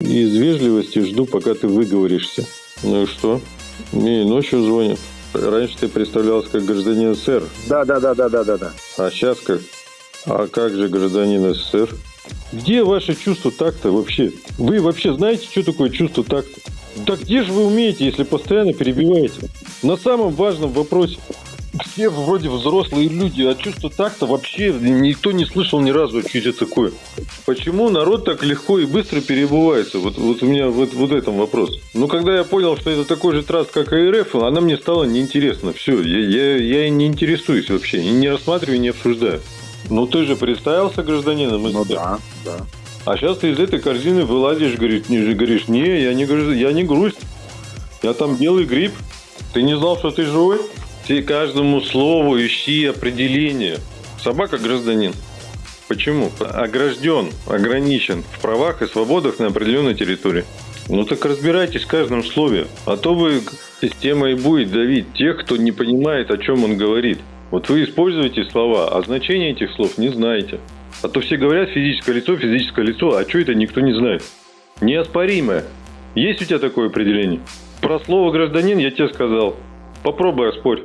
И из вежливости жду, пока ты выговоришься. Ну и что? Мне и ночью звонят. Раньше ты представлялся как гражданин СССР. Да, да, да, да, да, да, да. А сейчас как? А как же гражданин СССР? Где ваше чувство такта вообще? Вы вообще знаете, что такое чувство такта? Да где же вы умеете, если постоянно перебиваете? На самом важном вопросе. Все вроде взрослые люди, а чувство такта вообще никто не слышал ни разу, что это такое. Почему народ так легко и быстро перебывается? Вот, вот у меня вот, вот этом вопрос. Ну, когда я понял, что это такой же траст, как и РФ, она мне стала неинтересна. Все, я, я, я не интересуюсь вообще, не рассматриваю, не обсуждаю. Ну, ты же представился гражданином Ну да, да. а сейчас ты из этой корзины вылазишь, говоришь, не, говоришь, не, я не, я не грусть. Я там белый гриб. Ты не знал, что ты живой? Ты каждому слову ищи определение. Собака гражданин. Почему? Огражден, ограничен в правах и свободах на определенной территории. Ну так разбирайтесь в каждом слове. А то вы система и будет давить тех, кто не понимает, о чем он говорит. Вот вы используете слова, а значение этих слов не знаете. А то все говорят физическое лицо, физическое лицо, а что это никто не знает. Неоспоримое. Есть у тебя такое определение? Про слово гражданин я тебе сказал. Попробуй оспорь.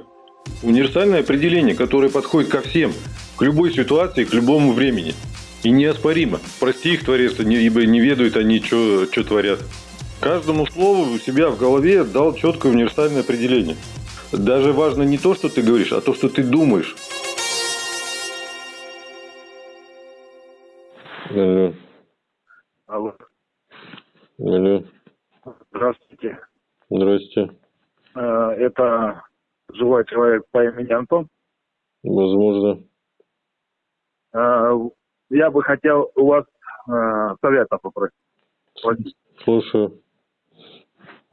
Универсальное определение, которое подходит ко всем, к любой ситуации, к любому времени. И неоспоримо. Прости их, Творец, ибо не ведают они, что творят. Каждому слову у себя в голове дал четкое универсальное определение. Даже важно не то, что ты говоришь, а то, что ты думаешь. Алло, Алло. алло, Здравствуйте. здрасте. Э, Это живой человек по имени Антон. Возможно. Э, Я бы хотел у вас э, совета попросить. Слушаю.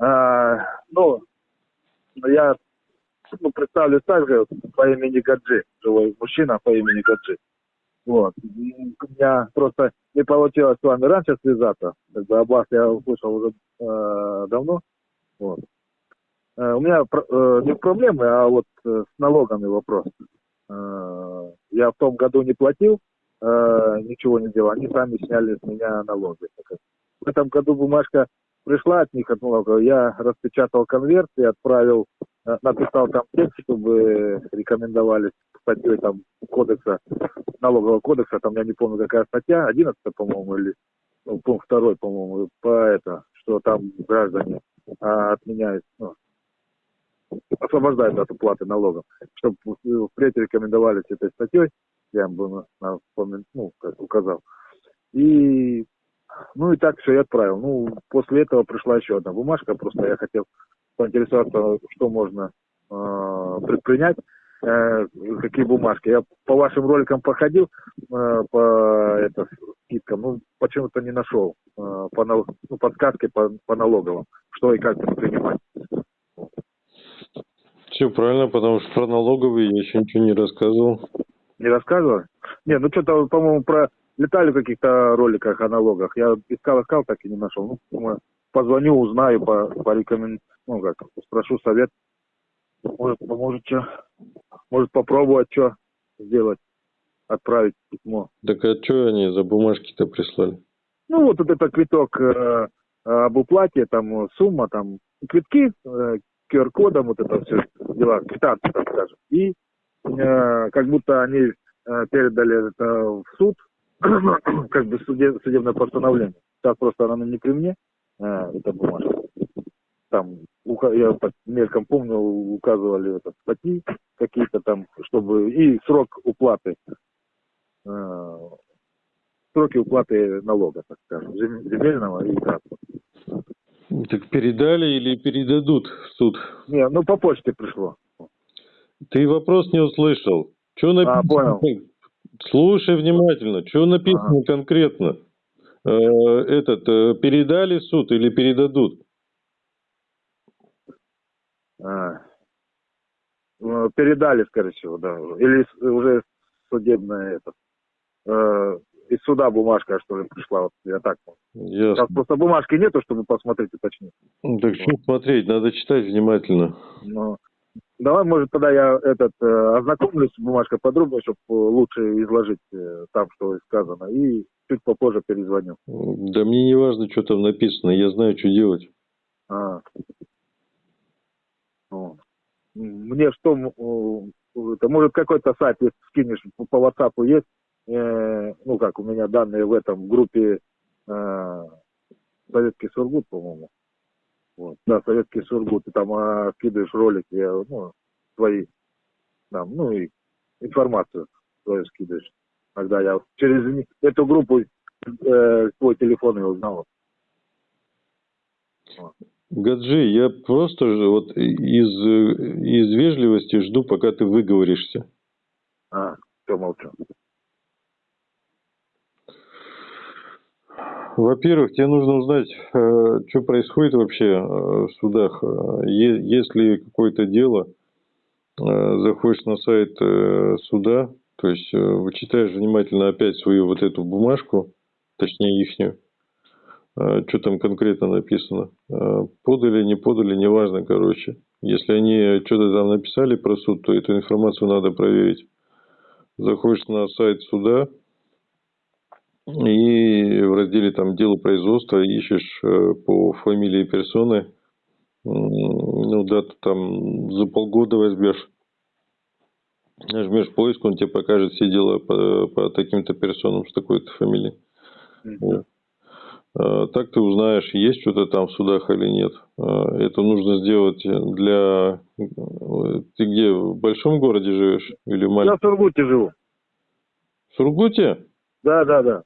Э, Ну, я ну, представлюсь также по имени Гаджи, живой мужчина по имени Гаджи. Вот. У меня просто не получилось с вами раньше связаться. Как бы об вас я услышал уже э, давно. Вот. Э, у меня э, не проблемы, а вот э, с налогами вопрос. Я в том году не платил, ничего не делал. Они сами сняли с меня налоги. В этом году бумажка пришла от них, от налоговой. Я распечатал конверт и отправил, написал там текст, чтобы рекомендовали статьей там кодекса, налогового кодекса, там я не помню какая статья, 11 по-моему, или ну, пункт второй, по-моему, по это, что там граждане а, отменяют, ну, освобождают от уплаты налогов, чтобы впредь рекомендовались этой статьей, я им бы ну, как указал. И ну и так все, я отправил. Ну, после этого пришла еще одна бумажка, просто я хотел поинтересоваться, что можно э, предпринять, э, какие бумажки. Я по вашим роликам походил, э, по это, скидкам, ну, почему-то не нашел э, по, ну, подсказки по, по налоговым, что и как предпринимать. Все правильно, потому что про налоговые я еще ничего не рассказывал. Не рассказывали? Не, ну что-то, по-моему, про летали в каких-то роликах о налогах. Я искал, искал, так и не нашел. Ну, думаю, позвоню, узнаю, по, порекомен... ну как, спрошу совет. Может, поможет что? Может попробовать что сделать, отправить письмо. Так а что они за бумажки-то прислали? Ну, вот, вот это квиток э, об уплате, там сумма, там квитки, э, QR-кодом, вот это все дела, квитанции, так скажем. И э, как будто они э, передали это в суд, как бы суде- судебное постановление. Так просто она не при мне, э, эта бумажка. Там, я мельком помню, указывали это, статьи какие-то там, чтобы и срок уплаты э, сроки уплаты налога, так скажем, зем- земельного и транспорта. Так передали или передадут в суд? Не, ну по почте пришло. Ты вопрос не услышал. Что написано? А, понял. Слушай внимательно. Что написано конкретно? Э, этот, э, передали в суд или передадут? А, э, передали, скорее всего, да. Или уже судебное это. э, из суда бумажка, что ли, пришла. Вот, я так понял. Ясно. Сейчас просто бумажки нету, чтобы посмотреть уточнить. Ну, Так что смотреть, надо читать внимательно. Но Давай, может, тогда я этот э, ознакомлюсь с бумажкой подробнее, чтобы лучше изложить э, там, что сказано, и чуть попозже перезвоню. Да мне не важно, что там написано, я знаю, что делать. А. Ну, Мне что, э, это может какой-то сайт, если скинешь по WhatsApp есть, э, ну как у меня данные в этом в группе э, Советский Сургут, по-моему. Вот. Да, Советский Сургут, ты там а, скидываешь ролики, э, ну, свои, там, ну и информацию свою скидываешь. Тогда я через эту группу э, твой телефон и узнал. Гаджи, я просто вот из, э, из вежливости жду, пока ты выговоришься. А, все молчу. Во-первых, тебе нужно узнать, э, что происходит вообще э, в судах. Э, е- Если какое-то дело, заходишь на сайт суда, то есть вычитаешь внимательно опять свою вот эту бумажку, точнее ихнюю, что там конкретно написано. Подали, не подали, неважно, короче. Если они что-то там написали про суд, то эту информацию надо проверить. Заходишь на сайт суда, и в разделе там дело производства ищешь э, по фамилии персоны, ну дату там за полгода возьмешь. Нажмешь поиск, он тебе покажет все дела по, по таким-то персонам с такой-то фамилией. Вот. А, Так ты узнаешь, есть что-то там в судах или нет. А, Это нужно сделать для... э, Ты где, в большом городе живешь или в Я маленьком? в Сургуте живу. В Сургуте? Да, да, да.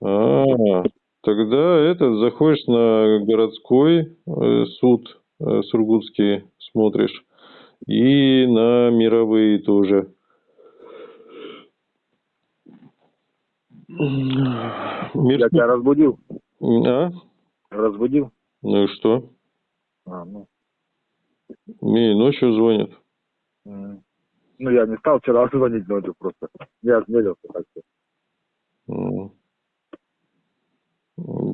А, тогда это заходишь на городской э, суд э, Сургутский, смотришь, и на мировые тоже. Я Мир- тебя разбудил. А? Разбудил. Ну и что? А, ну. Мне и ночью звонят. Ну, я не стал вчера звонить ночью просто. Я осмелился так что. М.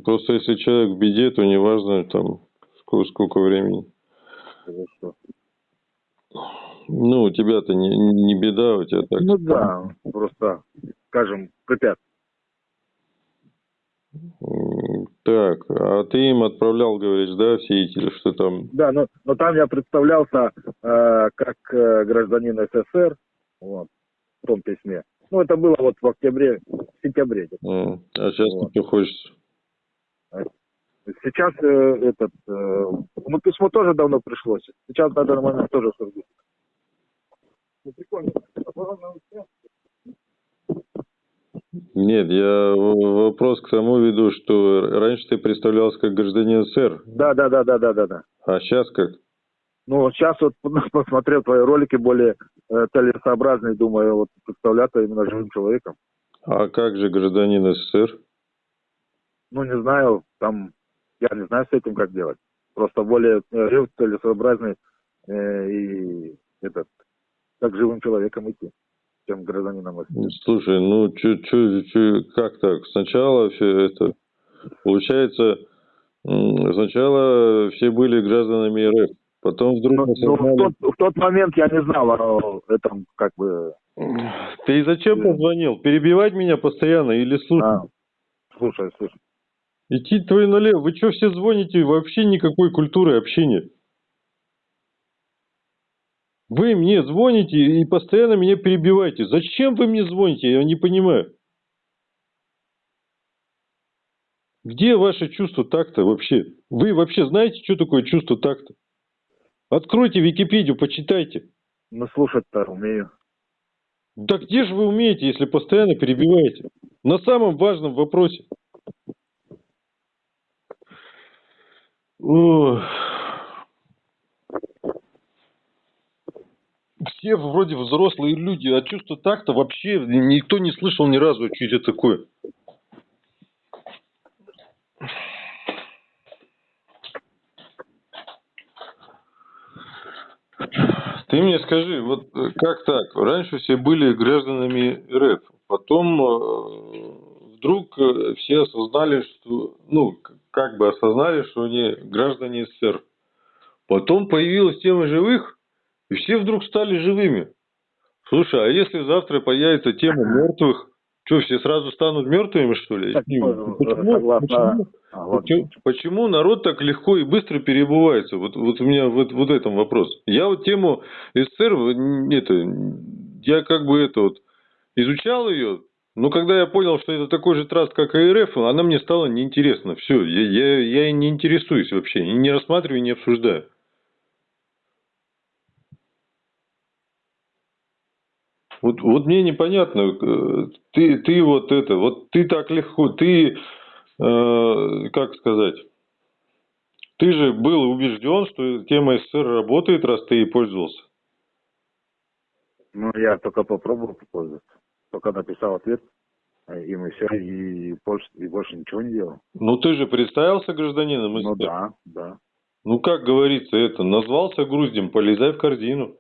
Просто если человек в беде, то неважно там сколько, сколько времени. Хорошо. Ну, у тебя-то не, не беда, у тебя так. Ну да, просто, скажем, препят. Так, а ты им отправлял, говоришь, да, все эти, что там? Да, но, но там я представлялся э, как э, гражданин СССР, вот, в том письме. Ну, это было вот в октябре, в сентябре. М, А сейчас Вот. ты хочешь? Сейчас э, этот, э, ну, письмо тоже давно пришло. Сейчас на данный момент тоже в Сургуте. Ну, прикольно. Нет, я вопрос к тому веду, что раньше ты представлялся как гражданин СССР, Да, да, да, да, да, да, да. а сейчас как? Ну, сейчас вот посмотрел твои ролики более э, целесообразные, думаю, вот представляться именно живым человеком. А как же гражданин СССР? Ну, не знаю, там, я не знаю с этим, как делать. Просто более э, жив, целесообразный э, и этот, как живым человеком идти, чем гражданином. СССР. Слушай, ну чё, как так? Сначала все это, получается, сначала все были гражданами РФ, потом вдруг Ну, ну, в, осознали- тот, в тот момент я не знал о этом, как бы, Ты зачем позвонил? Перебивать меня постоянно или слушать? а, слушай, слушай. Идти твой налево. Вы что все звоните? Вообще никакой культуры общения. Вы мне звоните и постоянно меня перебиваете. Зачем вы мне звоните? Я не понимаю. Где ваше чувство такта вообще? Вы вообще знаете, что такое чувство такта? Откройте Википедию, почитайте. Ну, слушать-то умею. Да где же вы умеете, если постоянно перебиваете? На самом важном вопросе. Все вроде взрослые люди, а чувство так-то вообще никто не слышал ни разу, что это такое. Ты мне скажи, вот э, как так? Раньше все были гражданами РФ, потом э, вдруг э, все осознали, что, ну, как бы осознали, что они граждане СССР. Потом появилась тема живых, И все вдруг стали живыми. Слушай, а если завтра появится тема мертвых, что, все сразу станут мертвыми, что ли? Так, Почему, э, почему, почему- А, вот. почему- почему народ так легко и быстро переобувается? Вот, вот у меня вот, вот этом вопрос. Я вот тему СССР, это, я как бы это вот изучал ее, но когда я понял, что это такой же траст, как и РФ, она мне стала неинтересна. Все, я, я, я и не интересуюсь вообще, и не рассматриваю, и не обсуждаю. Вот, вот мне непонятно, э, ты, ты вот это, вот ты так легко, ты, э, как сказать, ты же был убежден, что тема СССР работает, раз ты ей пользовался. Ну, я только попробовал попользоваться. Только написал ответ, им и все, и больше, и больше ничего не делал. Ну ты же представился гражданином Ну да, да. Ну как говорится это, назвался груздем, полезай в корзину.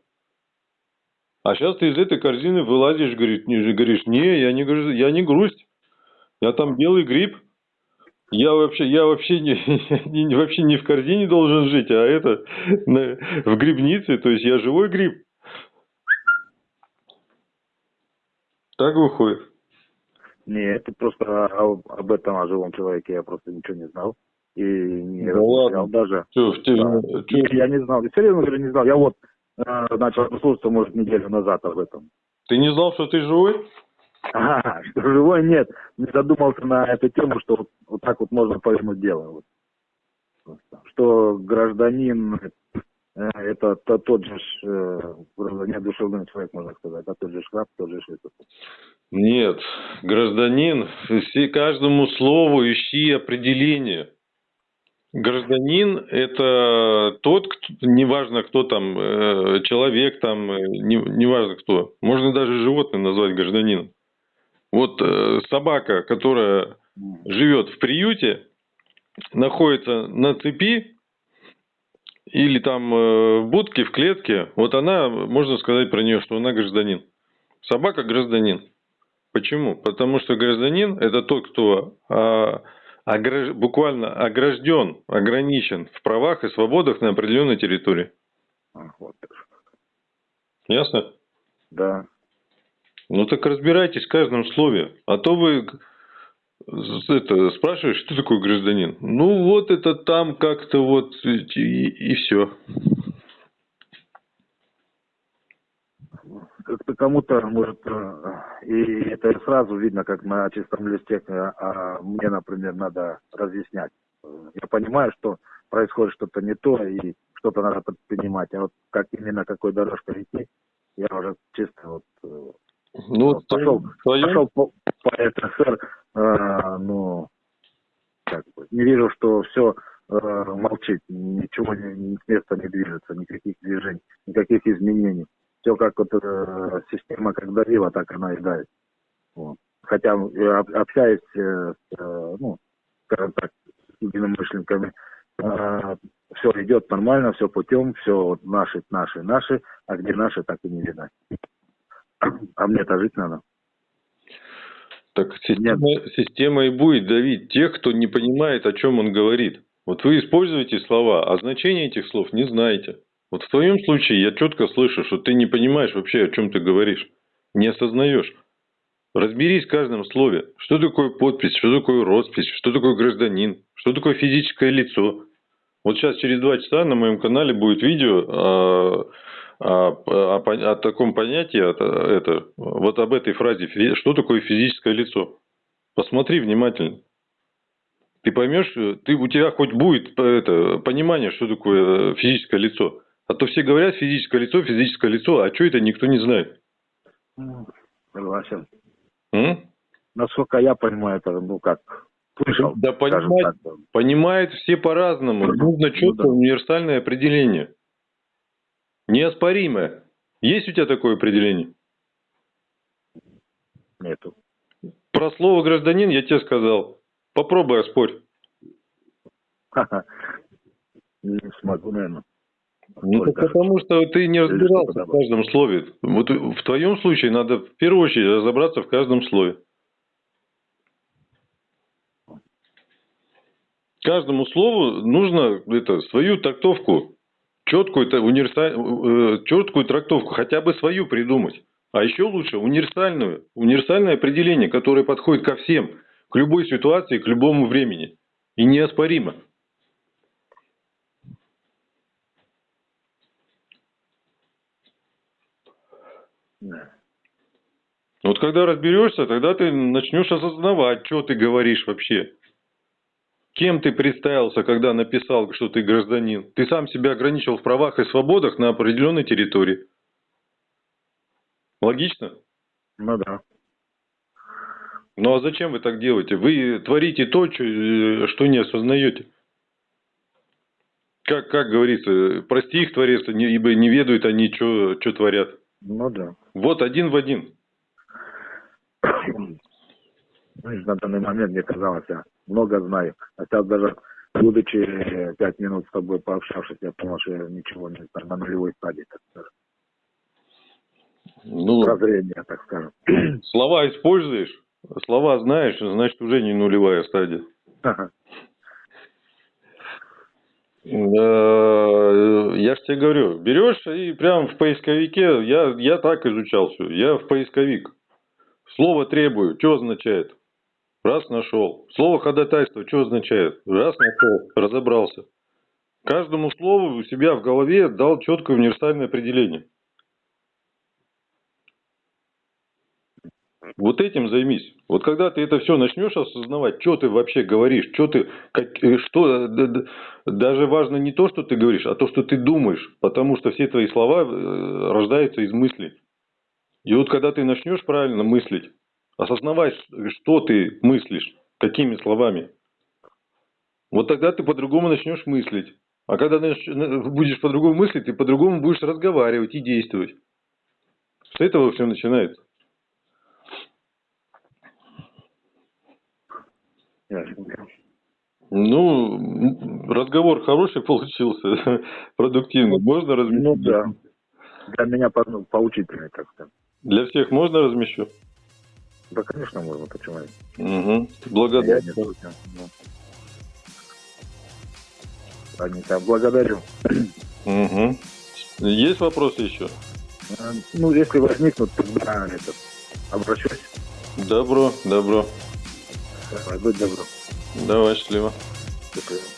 А сейчас ты из этой корзины вылазишь, говорит, не, говоришь, не, я не, я не грусть, я там белый гриб. Я вообще, я вообще не, не- вообще не в корзине должен жить, а это на- в грибнице, то есть я живой гриб. Так выходит. Нет, это просто об, об этом, о живом человеке я просто ничего не знал. И не размышлял ладно. даже. Чё, в те- Да. чё- Я, я не знал. Я серьезно говорю, не знал. Я вот э, начал слушаться, может, неделю назад об этом. ты не знал, что ты живой? Ага, что живой нет. Не задумался на эту тему, что вот, вот так вот можно повернуть дело. Вот. Что гражданин это то- тот же э, неодушевленный человек, можно сказать, а тот же шраб, тот же этот. Нет, гражданин, все, каждому слову ищи определение. Гражданин – это тот, кто, неважно кто там, э, человек там, э, не, неважно кто, можно даже животное назвать гражданином. Вот э, собака, которая живет в приюте, находится на цепи или там э, в будке, в клетке, вот она, можно сказать про нее, что она гражданин. Собака гражданин. Почему? Потому что гражданин это тот, кто а, ограж- буквально огражден, ограничен в правах и свободах на определенной территории. Вот. Ясно? Да. Ну так разбирайтесь в каждом слове. А то вы это, спрашиваешь, что такое гражданин? Ну вот это там как-то вот и, все. Как-то кому-то, может, э, и это сразу видно, как на чистом листе, э, а мне, например, надо разъяснять. Я понимаю, что происходит что-то не то, и что-то надо предпринимать, а вот как именно какой дорожкой идти, я уже чисто вот э, Ну, Вот, пошел- твоем- пошел по, по СССР, э, ну, как бы, не вижу, что все молчит, ничего не, с места не движется, никаких движений, никаких изменений. Все как вот э, система как давила, так она и давит. Вот. Хотя э, об- общаясь э, с, э, ну, скажем так, с единомышленниками, все идет нормально, все путем, все вот наши, наши, наши, а где наши, так и не видно. А мне-то жить надо. Так система, система и будет давить тех, кто не понимает, о чем он говорит. Вот вы используете слова, а значение этих слов не знаете. Вот в твоем случае я четко слышу, что ты не понимаешь вообще, о чем ты говоришь. Не осознаешь. Разберись в каждом слове. Что такое подпись, что такое роспись, что такое гражданин, что такое физическое лицо. Вот сейчас через два часа на моем канале будет видео о, о- о пон- о таком понятии, это, это, вот об этой фразе, что такое физическое лицо. Посмотри внимательно. Ты поймешь, ты, у тебя хоть будет э, это, понимание, что такое э, физическое лицо. А то все говорят физическое лицо, физическое лицо, а что это никто не знает. Согласен. М? Насколько я понимаю, это, ну как, слышал, Да так. понимают все по-разному. Нужно четкое Ну да. универсальное определение. Неоспоримое. Есть у тебя такое определение? Нету. Про слово гражданин я тебе сказал. Попробуй оспорь. Не смогу, наверное. Ну, потому что ты не разбирался в каждом слове. Вот в твоем случае надо в первую очередь разобраться в каждом слове. Каждому слову нужно это, свою трактовку четкую, та- универса- э, четкую трактовку, хотя бы свою придумать. А еще лучше универсальную, универсальное определение, которое подходит ко всем, к любой ситуации, к любому времени. И неоспоримо. Вот когда разберешься, тогда ты начнешь осознавать, что ты говоришь вообще. Кем ты представился, когда написал, что ты гражданин? Ты сам себя ограничил в правах и свободах на определенной территории. Логично? Ну да. Ну а зачем вы так делаете? Вы творите то, э, что не осознаете. Как, как говорится, прости их, Творец, ибо не ведают они, что творят. Ну да. Вот один в один. Знаешь, на данный момент мне казалось, я много знаю. А сейчас даже, будучи э, пять минут с тобой пообщавшись, я понял, что я ничего не знаю на нулевой стадии, так скажем. Ну, Прозрение, так скажем. слова используешь, слова знаешь, значит уже не нулевая стадия. Э, Я же тебе говорю, берешь и прям в поисковике, я, я так изучал все, я в поисковик. Слово требую, что означает? Раз нашел. Слово ходатайство, что означает? Раз нашел, разобрался. Каждому слову у себя в голове дал четкое универсальное определение. Вот этим займись. Вот когда ты это все начнешь осознавать, что ты вообще говоришь, что ты, как, э, что, э, даже важно не то, что ты говоришь, а то, что ты думаешь, потому что все твои слова э, рождаются из мыслей. И вот когда ты начнешь правильно мыслить, осознавать, что ты мыслишь, какими словами, вот тогда ты по-другому начнешь мыслить. А когда на- будешь по-другому мыслить, ты по-другому будешь разговаривать и действовать. С этого все начинается. Ну, разговор хороший получился, продуктивный. Можно размещать? Ну да. Для меня по- ну, поучительный, сказать. Для всех можно размещу? Да, конечно, можно, почему нет? Угу. Я Благодарю. не против. Ну. Ладненько, благодарю. Мгм. Есть вопросы еще? Э, Ну, если возникнут, тогда этот, обращусь. Добро, добро. Давай, будь добро. Давай, счастливо. Свидания.